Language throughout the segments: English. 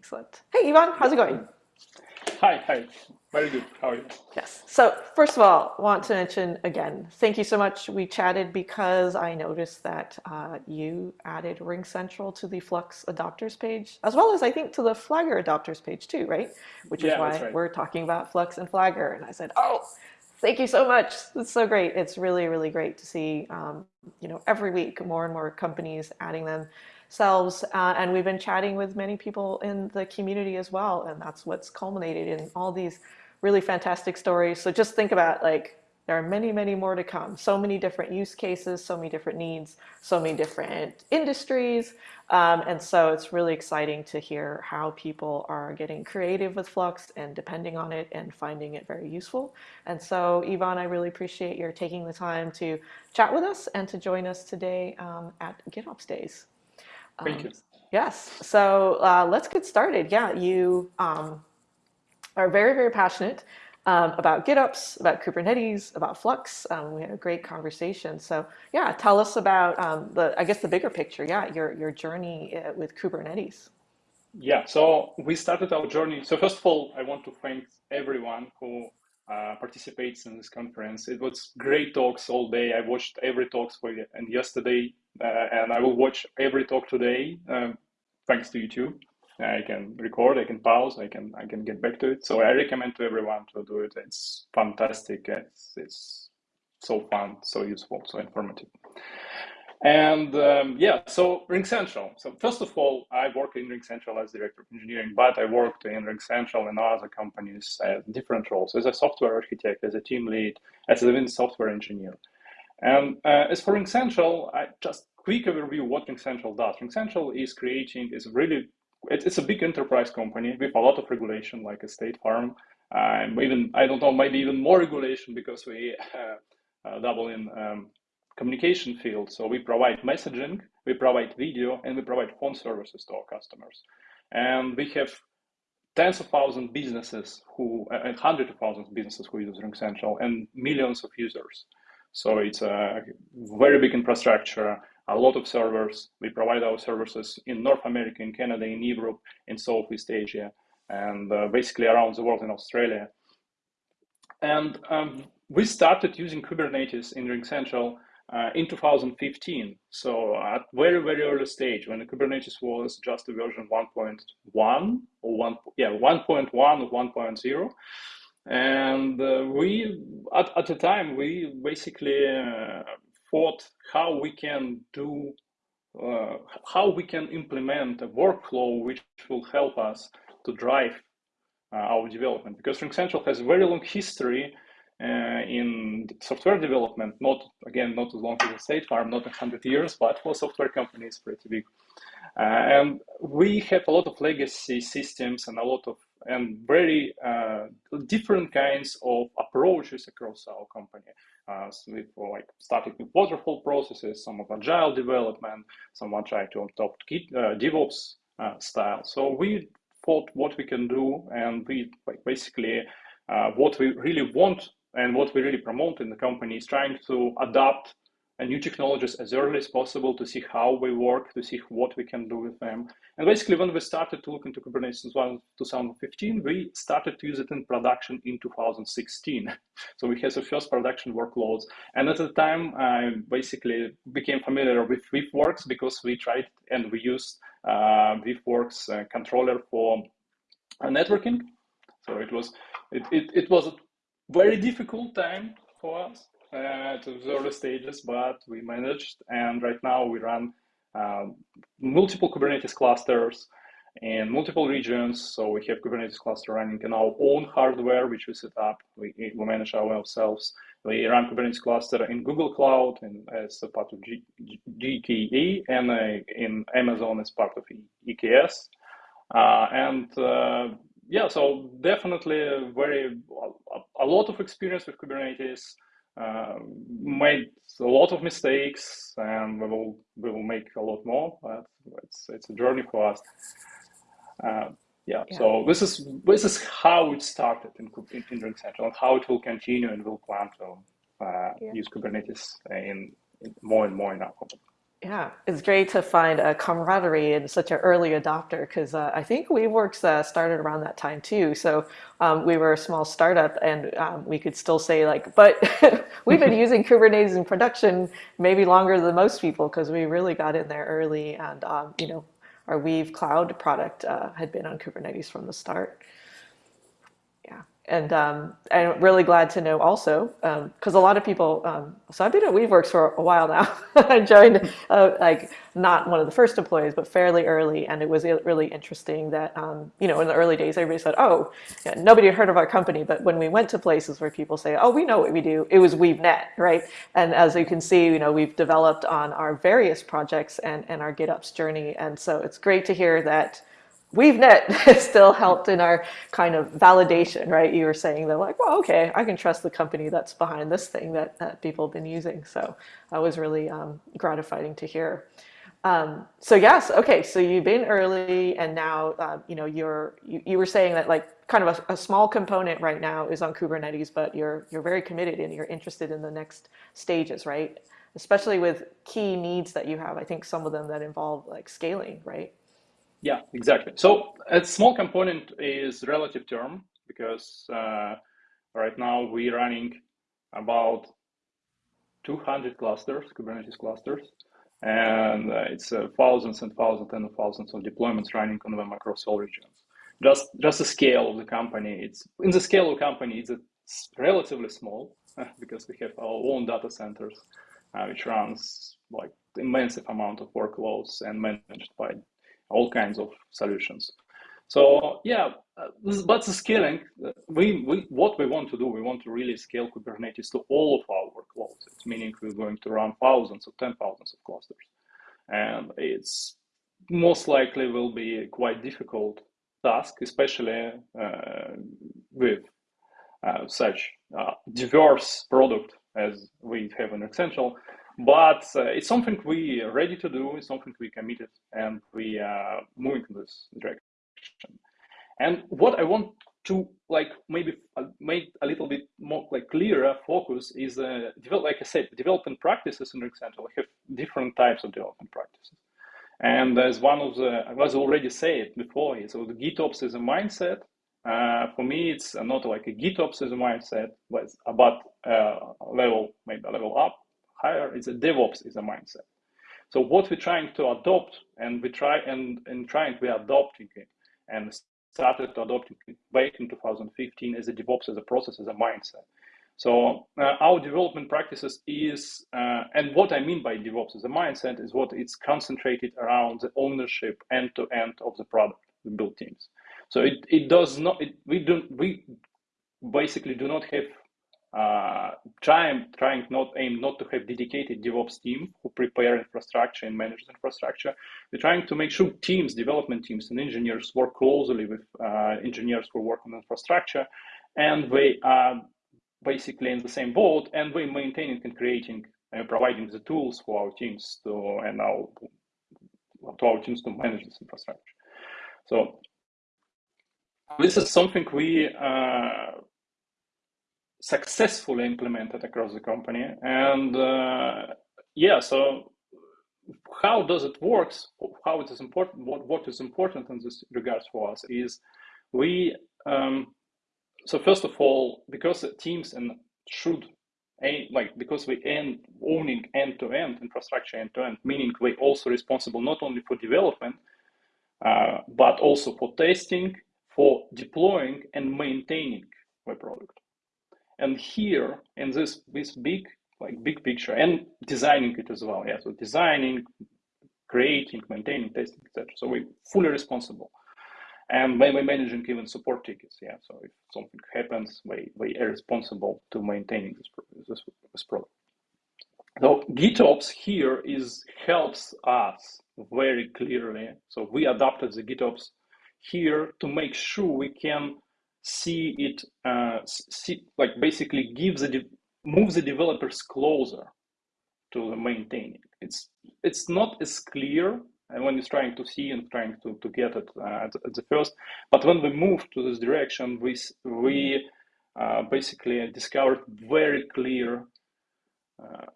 Excellent. Hey, Ivan, how's it going? Hi, hi. Very good. How are you? Yes. So first of all, want to mention again, thank you so much. We chatted because I noticed that uh, you added RingCentral to the Flux adopters page, as well as I think to the Flagger adopters page too, right? Which is Yeah, why right. we're talking about Flux and Flagger. And I said, oh, thank you so much. It's so great. It's really, really great to see, um, you know, every week more and more companies adding themselves. Uh, and we've been chatting with many people in the community as well. And that's what's culminated in all these really fantastic stories. So just think about like, there are many, many more to come. So many different use cases, so many different needs, so many different industries. Um, and so it's really exciting to hear how people are getting creative with Flux and depending on it and finding it very useful. And so, Ivan, I really appreciate your taking the time to chat with us and to join us today um, at GitOps Days. Thank Um, you. yes, so uh, let's get started. Yeah, you um, are very, very passionate um, about GitOps, about Kubernetes, about Flux. Um, we had a great conversation. So yeah, tell us about um, the, I guess the bigger picture. Yeah, your your journey uh, with Kubernetes. Yeah, so we started our journey. So first of all, I want to thank everyone who uh, participates in this conference. It was great talks all day. I watched every talks for and yesterday, and I will watch every talk today. Um, thanks to YouTube, I can record, I can pause, I can I can get back to it. So I recommend to everyone to do it. It's fantastic. It's it's so fun, so useful, so informative. And um, yeah, so RingCentral. So first of all, I work in RingCentral as director of engineering, but I worked in RingCentral and other companies at different roles as a software architect, as a team lead, as a software engineer. And uh, as for RingCentral, I just quick overview what RingCentral does. RingCentral is creating is really it's, it's a big enterprise company with a lot of regulation, like a State Farm, um, even I don't know, maybe even more regulation because we uh, uh, double in. Um, communication field. So we provide messaging, we provide video, and we provide phone services to our customers. And we have tens of thousands businesses who, and hundreds of thousands of businesses who use RingCentral, and millions of users. So it's a very big infrastructure, a lot of servers. We provide our services in North America, in Canada, in Europe, in Southeast Asia, and uh, basically around the world in Australia. And um, we started using Kubernetes in RingCentral uh, in 2015. So at very, very early stage when Kubernetes was just a version 1.1 or one, yeah, 1.1 or 1.0. And uh, we, at, at the time, we basically uh, thought how we can do, uh, how we can implement a workflow which will help us to drive uh, our development. Because Ring Central has a very long history uh, in software development, not again, not as long as State Farm, not 100 years, but for software companies, pretty big. Uh, and we have a lot of legacy systems and a lot of and very uh, different kinds of approaches across our company. Uh, so we like starting with waterfall processes, some of agile development, someone trying to adopt uh, DevOps uh, style. So we thought what we can do, and we like basically uh, what we really want and what we really promote in the company is trying to adapt new technologies as early as possible to see how they work, to see what we can do with them. And basically, when we started to look into Kubernetes in 2015, we started to use it in production in 2016. So we had the first production workloads. And at the time, I basically became familiar with WeaveWorks because we tried and we used uh, WeaveWorks uh, controller for uh, networking. So it was it, it, it was a very difficult time for us uh, to the early stages, but we managed. And right now we run um, multiple Kubernetes clusters in multiple regions. So we have Kubernetes cluster running in our own hardware, which we set up. We, we manage ourselves. We run Kubernetes cluster in Google Cloud and as a part of G, GKE and uh, in Amazon as part of EKS. Uh, and uh, yeah, so definitely very a lot of experience with Kubernetes. Uh, made a lot of mistakes, and we will we will make a lot more. But it's it's a journey for us. Uh, yeah, yeah, So this is this is how it started in in, in RingCentral, and how it will continue, and we'll plan to uh, yeah. use Kubernetes in, in, more and more in our company. Yeah, it's great to find a camaraderie in such an early adopter because uh, I think WeaveWorks uh, started around that time too. So um, we were a small startup and um, we could still say like, but we've been using Kubernetes in production maybe longer than most people because we really got in there early and um, you know our Weave Cloud product uh, had been on Kubernetes from the start. And um, I'm really glad to know also because um, a lot of people. Um, so I've been at WeaveWorks for a while now. I joined uh, like not one of the first employees, but fairly early, and it was really interesting that um, you know in the early days everybody said, "Oh, yeah, nobody had heard of our company," but when we went to places where people say, "Oh, we know what we do," it was WeaveNet, right? And as you can see, you know we've developed on our various projects and and our GitOps journey, and so it's great to hear that WeaveNet still helped in our kind of validation, right? You were saying that like, well, okay, I can trust the company that's behind this thing that, that people have been using. So that was really um, gratifying to hear. Um, so yes, okay, so you've been early and now, uh, you know, you're, you, you were saying that like kind of a, a, small component right now is on Kubernetes, but you're, you're very committed and you're interested in the next stages, right? Especially with key needs that you have. I think some of them that involve like scaling, right? Yeah, exactly. So a small component is relative term because uh, right now we're running about 200 clusters, Kubernetes clusters, and uh, it's uh, thousands and thousands and thousands of deployments running on them across all regions. Just just the scale of the company. It's in the scale of the company. It's, it's relatively small because we have our own data centers, uh, which runs like immense amount of workloads and managed by all kinds of solutions. So yeah, uh, but the scaling, uh, we, we what we want to do, we want to really scale Kubernetes to all of our workloads. It's meaning we're going to run thousands or ten thousands of clusters, and it's most likely will be quite difficult task, especially uh, with uh, such uh, diverse product as we have in RingCentral. But uh, it's something we are ready to do. It's something we committed, and we are moving in this direction. And what I want to like maybe uh, make a little bit more like clearer focus is uh, develop, like I said, development practices in RingCentral have different types of development practices. And as one of the, I was already said before, so the GitOps is a mindset. Uh, for me, it's not like a GitOps is a mindset, but about uh, level, maybe a level up higher is a DevOps is a mindset. So what we're trying to adopt, and we try and and trying we are adopting it, and started to adopting it back in 2015 as a DevOps as a process as a mindset. So uh, our development practices is, uh, and what I mean by DevOps as a mindset is what it's concentrated around the ownership end to end of the product, the build teams. So it, it does not, it, we don't, we basically do not have uh, trying trying not aim not to have dedicated DevOps team who prepare infrastructure and manage infrastructure. We're trying to make sure teams, development teams, and engineers work closely with uh, engineers who work on infrastructure, and they are basically in the same boat, and we're maintaining and creating and providing the tools for our teams to and our to our teams to manage this infrastructure. So this is something we uh, successfully implemented across the company. And uh, yeah, so how does it work? How it is important? What what is important in this regards for us is we. Um, so first of all, because teams and should like because we end owning end-to-end infrastructure end-to-end, meaning we're also responsible not only for development, uh, but also for testing, for deploying and maintaining the product. And here in this this big like big picture and designing it as well. Yeah, so designing, creating, maintaining, testing, etc. So we're fully responsible. And when we're managing even support tickets, yeah. So if something happens, we, we are responsible to maintaining this, this, this product. So GitOps here is helps us very clearly. So we adopted the GitOps here to make sure we can see it uh, see like basically gives the move the developers closer to the maintaining. It's it's not as clear and when you're trying to see and trying to, to get it uh, at, at, the first. But when we move to this direction, we we uh, basically discovered very clear uh,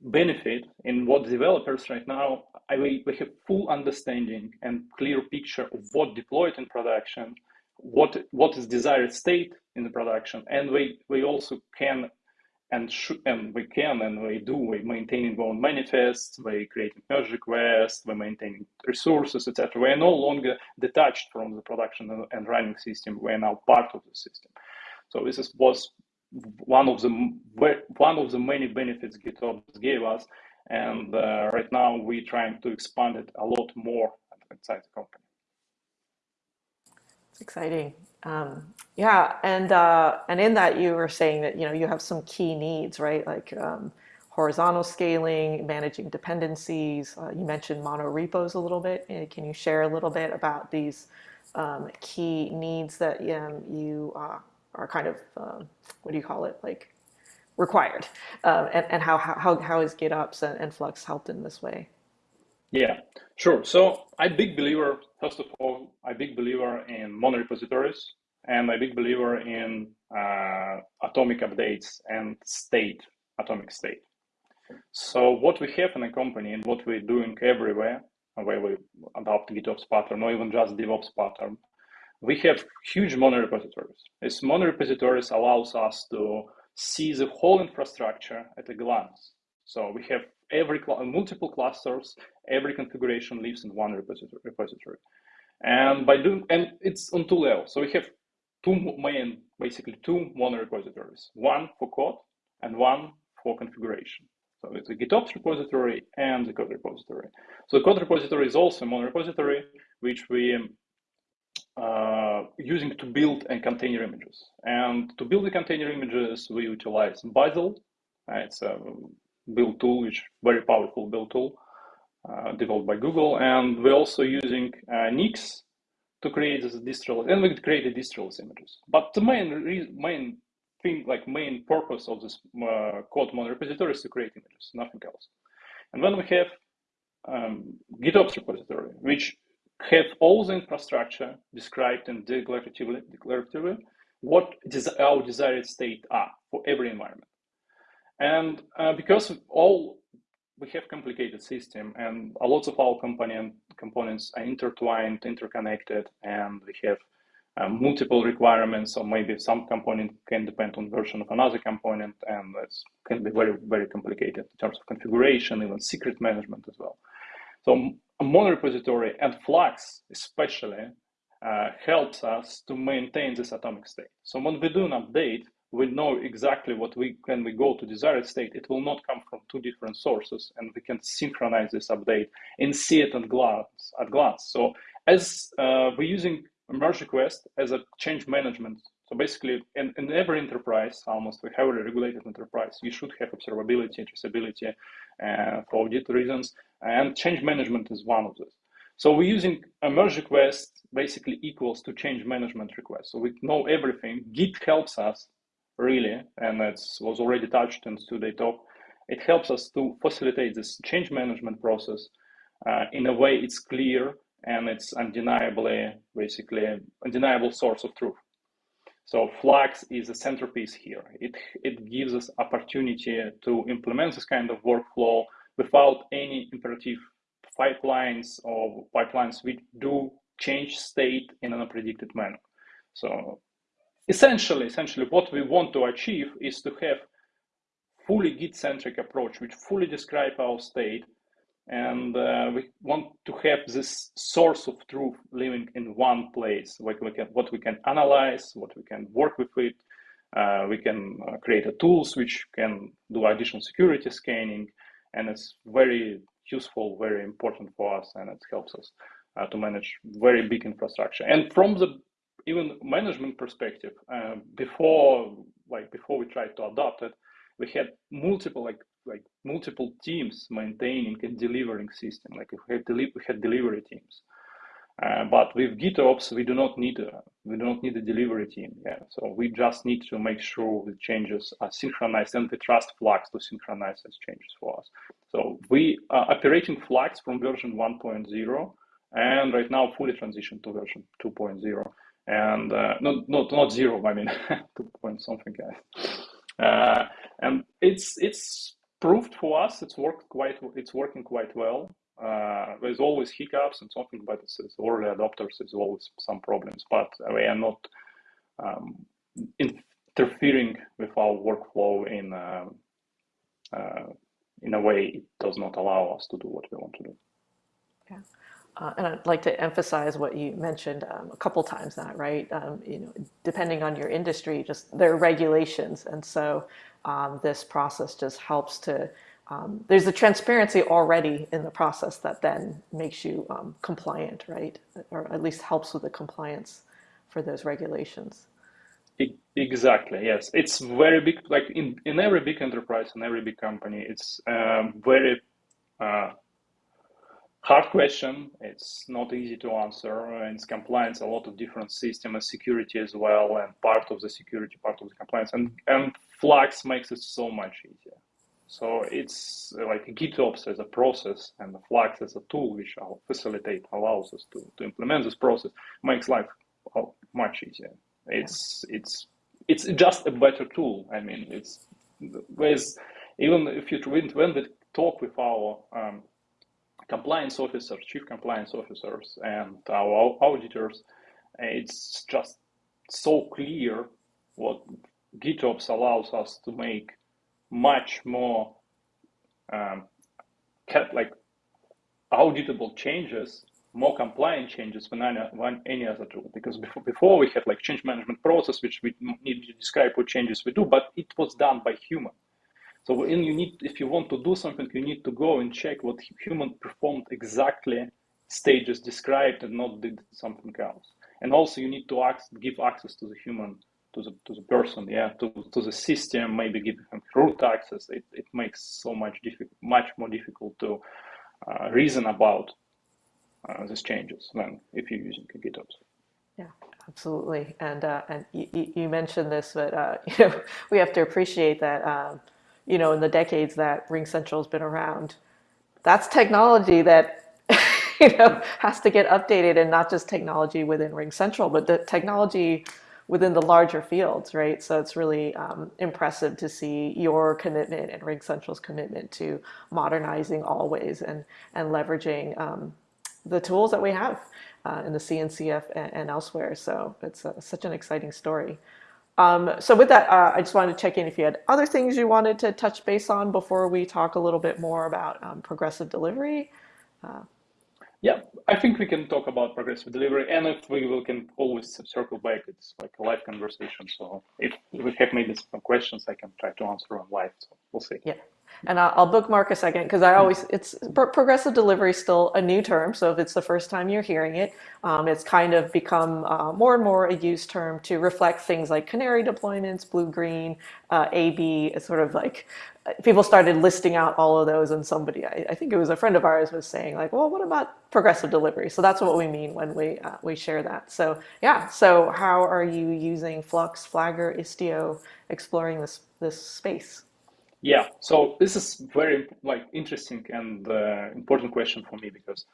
benefit in what developers right now I, we, we have full understanding and clear picture of what deployed in production what what is desired state in the production and we we also can and and we can and we do we maintaining our own manifests we creating merge requests we maintaining resources etc we are no longer detached from the production and running system. We are now part of the system. So this is, was one of the one of the many benefits GitOps gave us and uh, right now we're trying to expand it a lot more inside the company it's exciting. Um, yeah, and uh, and in that you were saying that you know you have some key needs, right? Like um, horizontal scaling, managing dependencies. Uh, you mentioned mono repos a little bit. Uh, can you share a little bit about these um, key needs that um, you uh, are kind of um, what do you call it like required, um, and and how how how is GitOps and, and Flux helped in this way? Yeah, sure. So I'm big believer, first of all, I'm big believer in mono repositories and I'm big believer in uh, atomic updates and state, atomic state. So what we have in a company and what we're doing everywhere, where we adopt GitOps pattern or even just DevOps pattern, we have huge mono repositories. These mono repositories allows us to see the whole infrastructure at a glance. So we have every multiple clusters, every configuration lives in one repository. And by doing, and it's on two levels. So we have two main, basically two mono repositories, one for code and one for configuration. So it's a GitOps repository and the code repository. So the code repository is also a mono repository, which we uh, using to build and container images. And to build the container images, we utilize Bazel. Uh, it's a build tool, which very powerful build tool uh, developed by Google. And we're also using uh, Nix to create this distro, and we create the distro images. But the main main thing, like main purpose of this uh, code mono repository is to create images, nothing else. And then we have um, GitOps repository, which have all the infrastructure described and declaratively, declaratively what our desired state are for every environment. And uh, because all we have complicated system and a lot of our component components are intertwined, interconnected, and we have uh, multiple requirements, or maybe some component can depend on version of another component, and it can be very, very complicated in terms of configuration, even secret management as well. So a mono repository and Flux especially uh, helps us to maintain this atomic state. So when we do an update, we know exactly what we when we go to desired state it will not come from two different sources and we can synchronize this update and see it at glance at glance so as uh, we're using merge request as a change management so basically in, in every enterprise almost we have a regulated enterprise you should have observability and traceability uh, for audit reasons and change management is one of those so we're using a merge request basically equals to change management request. So we know everything. Git helps us really, and that was already touched in today talk, it helps us to facilitate this change management process uh, in a way it's clear and it's undeniably, basically, undeniable source of truth. So Flux is a centerpiece here. It, it gives us opportunity to implement this kind of workflow without any imperative pipelines or pipelines which do change state in an unpredicted manner. So essentially, essentially what we want to achieve is to have fully Git-centric approach, which fully describe our state. And uh, we want to have this source of truth living in one place, like we can, what we can analyze, what we can work with it. Uh, we can uh, create tools which can do additional security scanning, and it's very useful, very important for us, and it helps us uh, to manage very big infrastructure. And from the even management perspective, uh, before like before we tried to adopt it, we had multiple like like multiple teams maintaining and delivering system. Like we had, deli- we had delivery teams. Uh, but with GitOps, we do not need a we do not need a delivery team. Yeah, so we just need to make sure the changes are synchronized, and we trust Flux to synchronize these changes for us. So we are operating Flux from version 1.0, and right now fully transitioned to version 2.0 and uh, not not not zero. I mean, two point something. Uh, and it's it's proved for us it's worked quite it's working quite well. Uh, there's always hiccups and something, but it's, it's early adopters. There's always some problems, but we are not um, interfering with our workflow in uh, uh, in a way it does not allow us to do what we want to do. Yeah. Uh, and I'd like to emphasize what you mentioned um, a couple times that, right? Um, you know, depending on your industry, just there are regulations. And so um, this process just helps to, um, there's a transparency already in the process that then makes you um, compliant, right? Or at least helps with the compliance for those regulations. Exactly. Yes, it's very big. Like in in every big enterprise and every big company, it's um, very uh, hard question. It's not easy to answer. And it's compliance, a lot of different system and security as well, and part of the security, part of the compliance, and and Flux makes it so much easier. So it's like GitOps as a process and Flux as a tool, which will facilitate, allows us to, to implement this process, makes life much easier. It's it's it's just a better tool. I mean, it's with even if you when we talk with our um, compliance officers, chief compliance officers, and our auditors, it's just so clear what GitOps allows us to make much more um, like auditable changes more compliant changes than any, than any other tool. Because before, before we had like change management process, which we need to describe what changes we do, but it was done by human. So when you need, if you want to do something, you need to go and check what human performed exactly stages described and not did something else. And also you need to ask, give access to the human, to the to the person, yeah, to, to the system, maybe give them root access. It, it makes so much difficult, much more difficult to uh, reason about uh, these changes than if you're using GitOps. Yeah, absolutely. And uh, and you, you, mentioned this, but uh, you know we have to appreciate that um, you know in the decades that RingCentral has been around, that's technology that you know has to get updated, and not just technology within RingCentral, but the technology within the larger fields, right? So it's really um, impressive to see your commitment and RingCentral's commitment to modernizing always and and leveraging um, the tools that we have uh, in the CNCF and, and elsewhere. So it's a, such an exciting story. Um, so with that, uh, I just wanted to check in if you had other things you wanted to touch base on before we talk a little bit more about um, progressive delivery. Uh, yeah, I think we can talk about progressive delivery, and if we will, can always circle back. It's like a live conversation. So if we have maybe some questions, I can try to answer them live. So we'll see. Yeah. And I'll bookmark a second because I always, it's progressive delivery is still a new term. So if it's the first time you're hearing it, um, it's kind of become uh, more and more a used term to reflect things like canary deployments, blue, green, uh, AB. Sort of like people started listing out all of those and somebody, I, I, think it was a friend of ours was saying like, well, what about progressive delivery? So that's what we mean when we, uh, we share that. So yeah, so how are you using Flux, Flagger, Istio, exploring this, this space? Yeah, so this is very like interesting and uh, important question for me because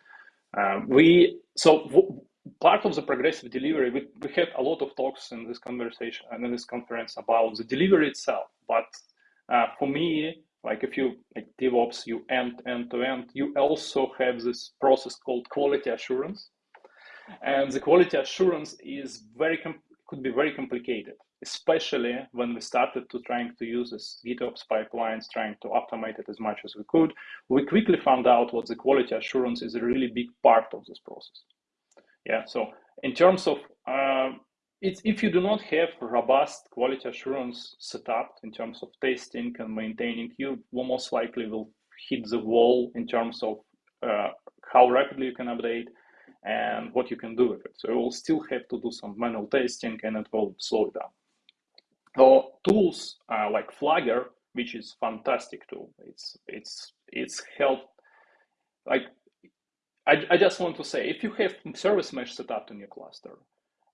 um, we so part of the progressive delivery we, we had a lot of talks in this conversation and in this conference about the delivery itself. But uh, for me, like if you like DevOps, you end end to end, you also have this process called quality assurance, and the quality assurance is very could be very complicated especially when we started to trying to use this GitOps pipelines, trying to automate it as much as we could, we quickly found out what the quality assurance is a really big part of this process. Yeah, so in terms of uh, it's, if you do not have robust quality assurance set up in terms of testing and maintaining, you will most likely will hit the wall in terms of uh, how rapidly you can update and what you can do with it. So you will still have to do some manual testing and it will slow it down. So tools uh, like Flagger, which is fantastic tool. It's it's it's help. Like I, I just want to say, if you have service mesh set up in your cluster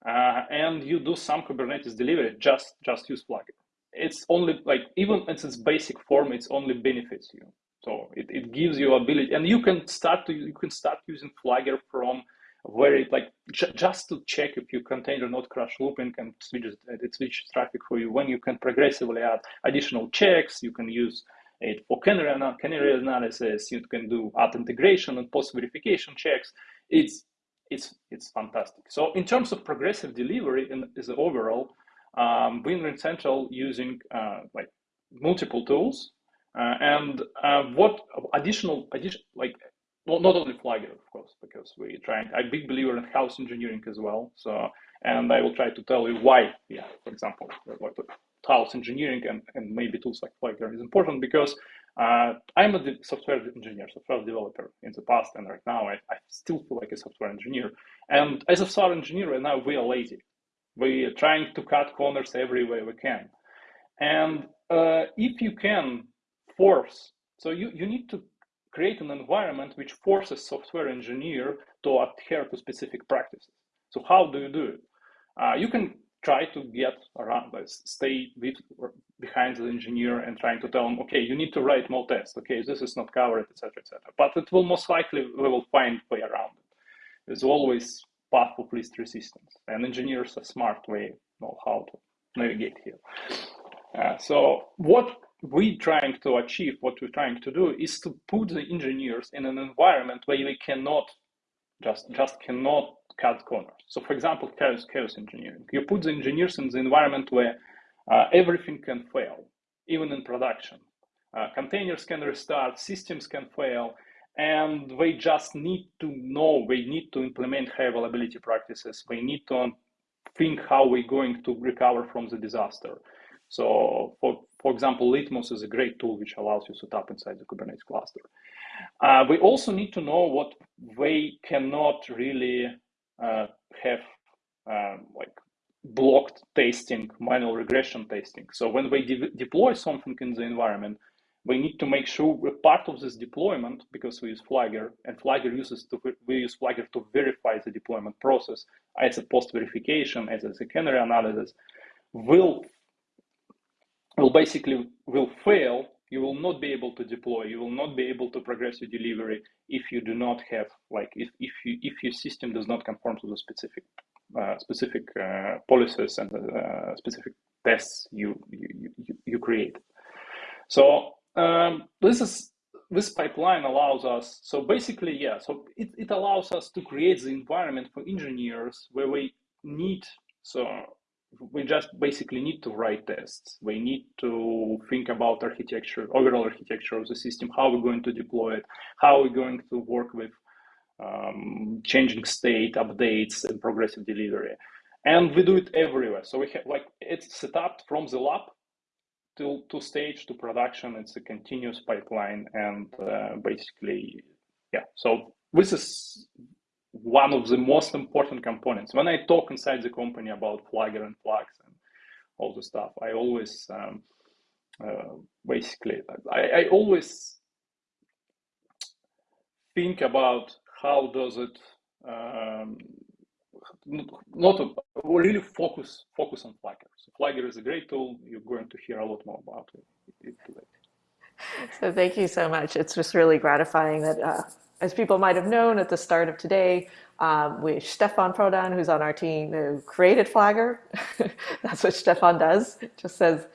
uh, and you do some Kubernetes delivery, just just use Flagger. It's only like even in its basic form, it's only benefits you. So it, it gives you ability, and you can start to you can start using Flagger from where it like just to check if your container not crash looping and switch it switches traffic for you when you can progressively add additional checks you can use it for canary, canary analysis. You can do add integration and post verification checks. It's it's it's fantastic. So in terms of progressive delivery and as overall, um, RingCentral using uh, like multiple tools uh, and uh, what additional addition like well, not only Flagger, of course, because we trying. I'm a big believer in house engineering as well. So, and I will try to tell you why. Yeah, for example, what house engineering and, and maybe tools like Flagger is important because uh, I'm a software engineer, software developer in the past, and right now I, I still feel like a software engineer. And as a software engineer, right now we are lazy. We are trying to cut corners every way we can. And uh, if you can force, so you, you need to create an environment which forces software engineer to adhere to specific practices. So how do you do it? Uh, you can try to get around this, stay with, behind the engineer and trying to tell him, okay, you need to write more tests. Okay, this is not covered, etc., etc. But it will most likely we will find way around it. There's always path of least resistance, and engineers are smart way know how to navigate here. Uh, so what we're trying to achieve, what we're trying to do is to put the engineers in an environment where they cannot just just cannot cut corners. So for example, chaos, chaos engineering. You put the engineers in the environment where uh, everything can fail, even in production. Uh, containers can restart, systems can fail, and they just need to know, they need to implement high availability practices. They need to think how we're going to recover from the disaster. So for, for example, Litmus is a great tool which allows you to up inside the Kubernetes cluster. Uh, we also need to know what we cannot really uh, have um, like blocked testing, manual regression testing. So when we de deploy something in the environment, we need to make sure we're part of this deployment because we use Flagger and Flagger uses to, we use Flagger to verify the deployment process as a post verification, as a secondary analysis will will basically will fail you will not be able to deploy you will not be able to progress your delivery if you do not have like if, if you if your system does not conform to the specific uh, specific uh, policies and uh, specific tests you you, you, you create. So um, this is this pipeline allows us so basically yeah so it, it allows us to create the environment for engineers where we need so we just basically need to write tests. We need to think about architecture, overall architecture of the system, how we're going to deploy it, how we're going to work with um, changing state, updates, and progressive delivery. And we do it everywhere. So we have like it's set up from the lab to, to stage to production. It's a continuous pipeline, and uh, basically, yeah. So this is one of the most important components. When I talk inside the company about Flagger and Flux and all the stuff, I always um, uh, basically I, I, always think about how does it um, not a, really focus focus on Flagger. So Flagger is a great tool. You're going to hear a lot more about it today. So thank you so much. It's just really gratifying that uh, as people might have known at the start of today, um, we Stefan Prodan, who's on our team, who created Flagger. That's what Stefan does. Just says,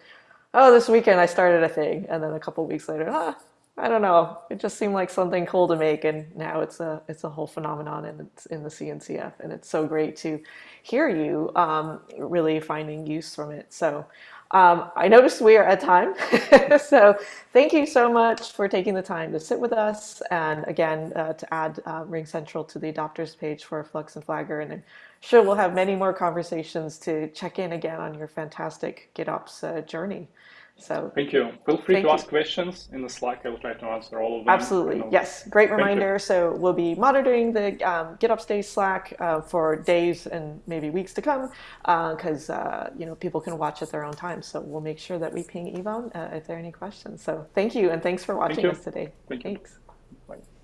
"Oh, this weekend I started a thing," and then a couple weeks later, ah, I don't know. It just seemed like something cool to make, and now it's a it's a whole phenomenon, it's in the CNCF, and it's so great to hear you um, really finding use from it. So. Um, I noticed we are at time, so thank you so much for taking the time to sit with us and again uh, to add uh, RingCentral to the adopters page for Flux and Flagger and I'm sure we'll have many more conversations to check in again on your fantastic GitOps uh, journey. So thank you. Feel free to ask questions in the Slack. I will try to answer all of them. Absolutely. Yes. Great reminder. So we'll be monitoring the um, GitOps Days Slack uh, for days and maybe weeks to come because uh, uh, you know people can watch at their own time. So we'll make sure that we ping Ivan uh, if there are any questions. So thank you and thanks for watching thank us today. Thank thanks. You.